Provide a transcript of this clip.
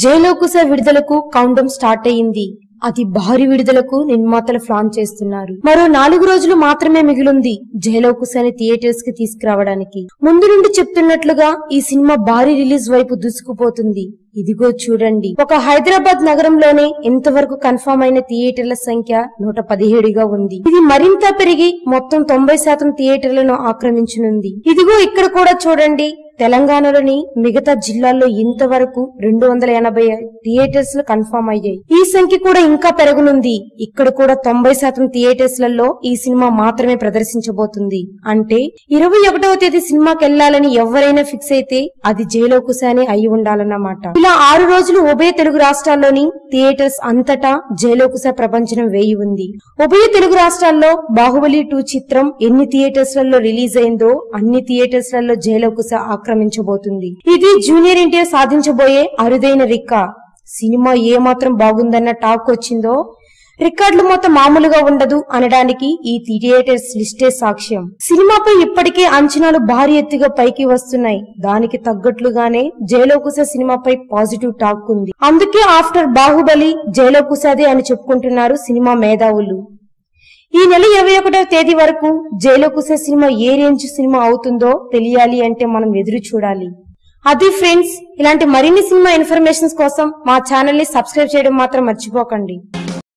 జయలోకుశ విడుదలకు కౌంటం స్టార్ట్ అయింది అతి భారీ విడుదలకు నిర్మాతలు ప్లాన్ చేస్తున్నారు. మరో నాలుగు రోజులు మాత్రమే మిగిలింది జైలోకుశని థియేటర్స్కి తీసుకురావడానికి. ముందు నుండి చెప్తున్నట్లుగా ఈ సినిమా భారీ రిలీజ్ వైపు దూసుకుపోతుంది. ఇదిగో చూడండి. ఒక హైదరాబాద్ నగరంలోనే ఇంతవరకు కన్ఫర్మ్ అయిన థియేటర్ల సంఖ్య నూట పదిహేడుగా ఉంది. ఇది మరింత పెరిగి మొత్తం తొంభై శాతం థియేటర్లను ఆక్రమించనుంది. ఇదిగో ఇక్కడ కూడా చూడండి. తెలంగాణలోని మిగతా జిల్లాల్లో ఇంతవరకు రెండు వందల ఎనభై థియేటర్స్ కన్ఫర్మ్ అయ్యాయి. ఈ సంఖ్య కూడా ఇంకా పెరగనుంది. ఇక్కడ కూడా తొంభై శాతం థియేటర్స్లలో ఈ సినిమా మాత్రమే ప్రదర్శించబోతుంది. అంటే ఇరవై ఒకటవ తేదీ సినిమాకి వెళ్ళాలని ఎవరైనా ఫిక్స్ అయితే అది జయలోకుశానే అయి ఉండాలన్నమాట. ఇలా ఆరు రోజులు ఉభయ తెలుగు రాష్ట్రాల్లోని థియేటర్స్ అంతటా జైలోకుశ ప్రపంచం వేయి ఉంది. ఉభయ తెలుగు రాష్ట్రాల్లో బాహుబలి టూ చిత్రం ఎన్ని థియేటర్స్లలో రిలీజ్ అయిందో అన్ని థియేటర్స్లలో ఆక్రమ ఆక్రమించబోతుంది. ఇది జూనియర్ ఎన్టీఆర్ సాధించబోయే అరుదైన రిక్క. సినిమా ఏమాత్రం బాగుందన్న టాక్ వచ్చిందో రికార్డులు మొత్తం మామూలుగా ఉండదు అనడానికి ఈ థియేటర్స్ లిస్టే సాక్ష్యం. సినిమాపై ఇప్పటికే అంచనాలు భారీ ఎత్తుగా పైకి వస్తున్నాయి. దానికి తగ్గట్లుగానే జయలోకుశ సినిమాపై పాజిటివ్ టాక్ ఉంది. అందుకే ఆఫ్టర్ బాహుబలి జైలోకుశదే అని చెప్పుకుంటున్నారు సినిమా మేధావులు. ఈ నెల ఇరవై ఒకటవ తేదీ వరకు జైలోకుశ సినిమా ఏ రేంజ్ సినిమా అవుతుందో తెలియాలి అంటే మనం ఎదురు చూడాలి. అది ఫ్రెండ్స్ ఇలాంటి మరిన్ని సినిమా ఇన్ఫర్మేషన్స్ కోసం మా ఛానల్ని సబ్స్క్రైబ్ చేయడం మాత్రం మర్చిపోకండి.